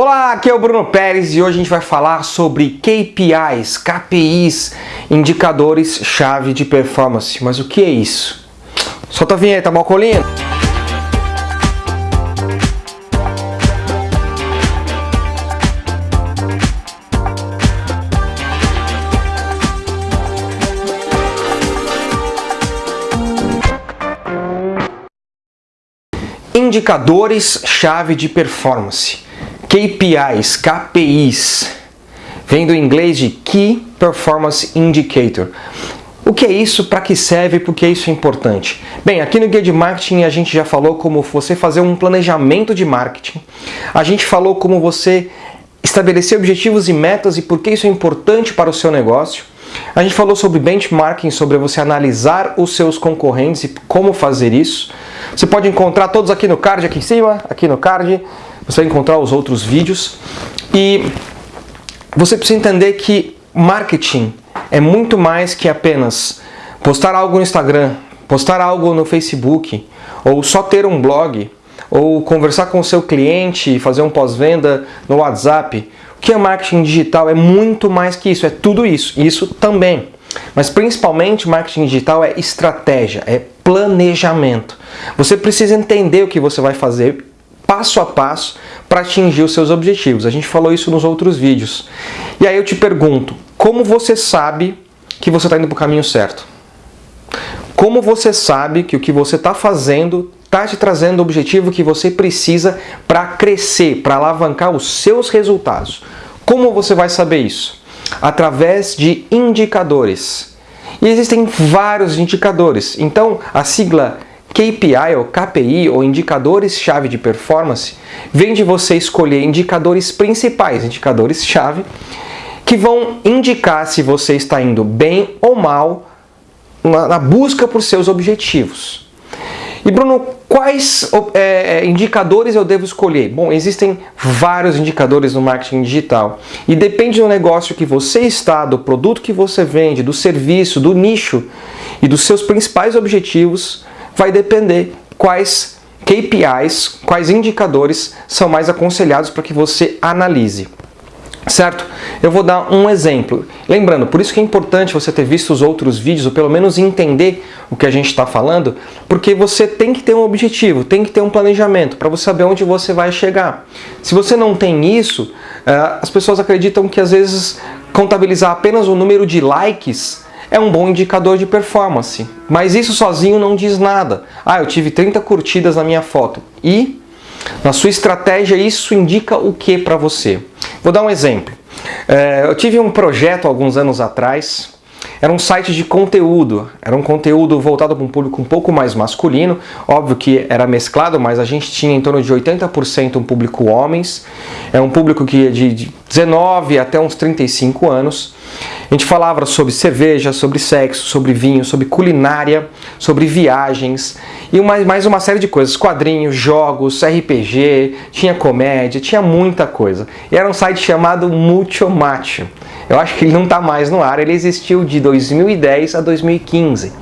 Olá, aqui é o Bruno Pérez e hoje a gente vai falar sobre KPIs, KPIs, indicadores chave de performance. Mas o que é isso? Solta a vinheta, Malcolino! Indicadores-chave de performance. KPIs, KPIs, vem do inglês de Key Performance Indicator. O que é isso, para que serve, por que isso é importante? Bem, aqui no Guia de Marketing a gente já falou como você fazer um planejamento de marketing. A gente falou como você estabelecer objetivos e metas e por que isso é importante para o seu negócio. A gente falou sobre benchmarking, sobre você analisar os seus concorrentes e como fazer isso. Você pode encontrar todos aqui no card, aqui em cima, aqui no card. Você vai encontrar os outros vídeos. E você precisa entender que marketing é muito mais que apenas postar algo no Instagram, postar algo no Facebook, ou só ter um blog, ou conversar com o seu cliente fazer um pós-venda no WhatsApp. O que é marketing digital é muito mais que isso, é tudo isso, isso também. Mas principalmente marketing digital é estratégia, é planejamento. Você precisa entender o que você vai fazer passo a passo para atingir os seus objetivos. A gente falou isso nos outros vídeos. E aí eu te pergunto, como você sabe que você está indo para o caminho certo? Como você sabe que o que você está fazendo está te trazendo o objetivo que você precisa para crescer, para alavancar os seus resultados? Como você vai saber isso? Através de indicadores. E existem vários indicadores. Então, a sigla KPI ou KPI ou indicadores-chave de performance vem de você escolher indicadores principais, indicadores-chave, que vão indicar se você está indo bem ou mal na, na busca por seus objetivos. E Bruno, quais é, indicadores eu devo escolher? Bom, existem vários indicadores no marketing digital e depende do negócio que você está, do produto que você vende, do serviço, do nicho e dos seus principais objetivos, vai depender quais KPIs, quais indicadores são mais aconselhados para que você analise. Certo? Eu vou dar um exemplo. Lembrando, por isso que é importante você ter visto os outros vídeos, ou pelo menos entender o que a gente está falando, porque você tem que ter um objetivo, tem que ter um planejamento, para você saber onde você vai chegar. Se você não tem isso, eh, as pessoas acreditam que às vezes contabilizar apenas o número de likes é um bom indicador de performance. Mas isso sozinho não diz nada. Ah, eu tive 30 curtidas na minha foto. E na sua estratégia isso indica o que para você? Vou dar um exemplo. É, eu tive um projeto alguns anos atrás era um site de conteúdo, era um conteúdo voltado para um público um pouco mais masculino, óbvio que era mesclado, mas a gente tinha em torno de 80% um público homens, é um público que é de 19 até uns 35 anos. A gente falava sobre cerveja, sobre sexo, sobre vinho, sobre culinária, sobre viagens e mais, mais uma série de coisas, quadrinhos, jogos, RPG, tinha comédia, tinha muita coisa. E era um site chamado Mucho Macho. Eu acho que ele não está mais no ar, ele existiu de 2010 a 2015.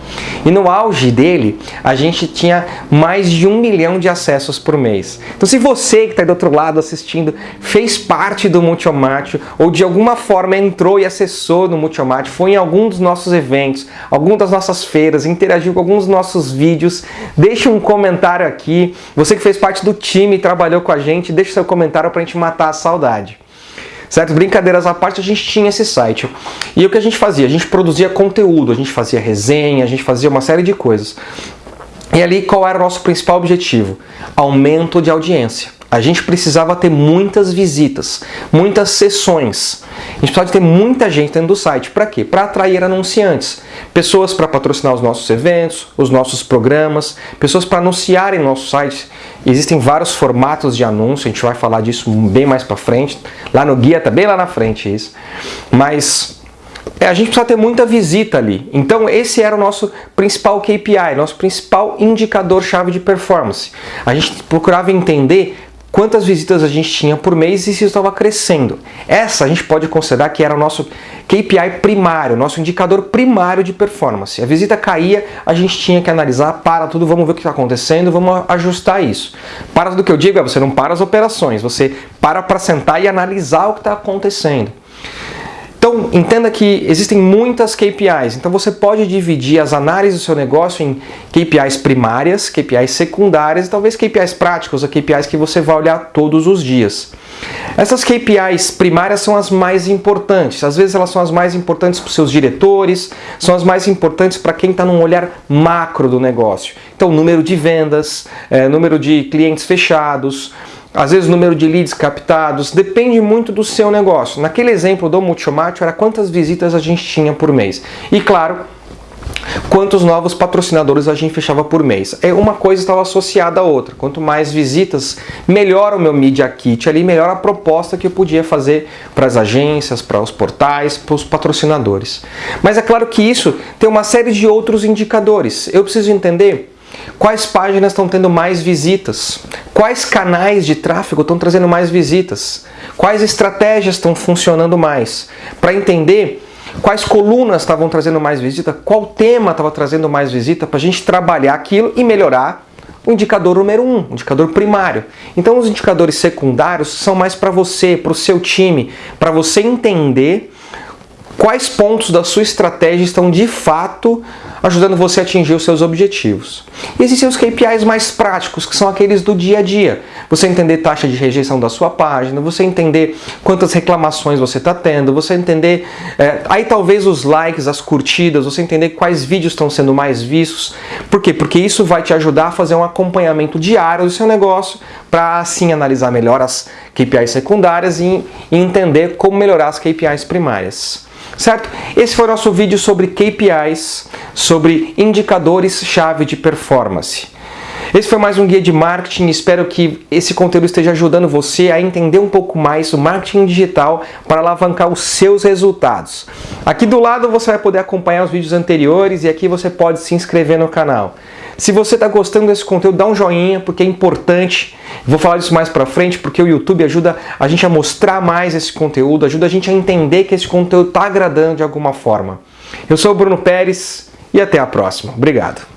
E no auge dele, a gente tinha mais de um milhão de acessos por mês. Então se você que está do outro lado assistindo fez parte do Multiomatio ou de alguma forma entrou e acessou no Multiomatio, foi em algum dos nossos eventos, alguma das nossas feiras, interagiu com alguns dos nossos vídeos, deixe um comentário aqui. Você que fez parte do time e trabalhou com a gente, deixe seu comentário para a gente matar a saudade. Certo? Brincadeiras à parte, a gente tinha esse site. E o que a gente fazia? A gente produzia conteúdo, a gente fazia resenha, a gente fazia uma série de coisas. E ali qual era o nosso principal objetivo? Aumento de audiência. A gente precisava ter muitas visitas, muitas sessões. A gente precisava ter muita gente dentro do site. Para quê? Para atrair anunciantes. Pessoas para patrocinar os nossos eventos, os nossos programas, pessoas para anunciarem nosso site. Existem vários formatos de anúncio, a gente vai falar disso bem mais para frente. Lá no guia, tá bem lá na frente isso. Mas é, a gente precisa ter muita visita ali. Então esse era o nosso principal KPI, nosso principal indicador-chave de performance. A gente procurava entender quantas visitas a gente tinha por mês e se estava crescendo. Essa a gente pode considerar que era o nosso KPI primário, nosso indicador primário de performance. A visita caía, a gente tinha que analisar, para tudo, vamos ver o que está acontecendo, vamos ajustar isso. Para tudo que eu digo é você não para as operações, você para para sentar e analisar o que está acontecendo. Então, entenda que existem muitas KPIs, então você pode dividir as análises do seu negócio em KPIs primárias, KPIs secundárias e talvez KPIs práticos, ou KPIs que você vai olhar todos os dias. Essas KPIs primárias são as mais importantes, às vezes elas são as mais importantes para os seus diretores, são as mais importantes para quem está num olhar macro do negócio. Então, número de vendas, é, número de clientes fechados, às vezes o número de leads captados, depende muito do seu negócio. Naquele exemplo do Multiomátio era quantas visitas a gente tinha por mês. E claro, quantos novos patrocinadores a gente fechava por mês. É uma coisa estava associada à outra. Quanto mais visitas, melhor o meu Media Kit ali, melhor a proposta que eu podia fazer para as agências, para os portais, para os patrocinadores. Mas é claro que isso tem uma série de outros indicadores. Eu preciso entender Quais páginas estão tendo mais visitas? Quais canais de tráfego estão trazendo mais visitas? Quais estratégias estão funcionando mais? Para entender quais colunas estavam trazendo mais visita, qual tema estava trazendo mais visita, para a gente trabalhar aquilo e melhorar o indicador número um, o indicador primário. Então os indicadores secundários são mais para você, para o seu time, para você entender quais pontos da sua estratégia estão de fato ajudando você a atingir os seus objetivos. E existem os KPIs mais práticos, que são aqueles do dia a dia. Você entender taxa de rejeição da sua página, você entender quantas reclamações você está tendo, você entender, é, aí talvez os likes, as curtidas, você entender quais vídeos estão sendo mais vistos. Por quê? Porque isso vai te ajudar a fazer um acompanhamento diário do seu negócio, para assim analisar melhor as KPIs secundárias e, e entender como melhorar as KPIs primárias certo? Esse foi o nosso vídeo sobre KPIs, sobre indicadores-chave de performance. Esse foi mais um guia de marketing, espero que esse conteúdo esteja ajudando você a entender um pouco mais o marketing digital para alavancar os seus resultados. Aqui do lado você vai poder acompanhar os vídeos anteriores e aqui você pode se inscrever no canal. Se você está gostando desse conteúdo, dá um joinha, porque é importante. Vou falar disso mais para frente, porque o YouTube ajuda a gente a mostrar mais esse conteúdo, ajuda a gente a entender que esse conteúdo está agradando de alguma forma. Eu sou o Bruno Pérez e até a próxima. Obrigado.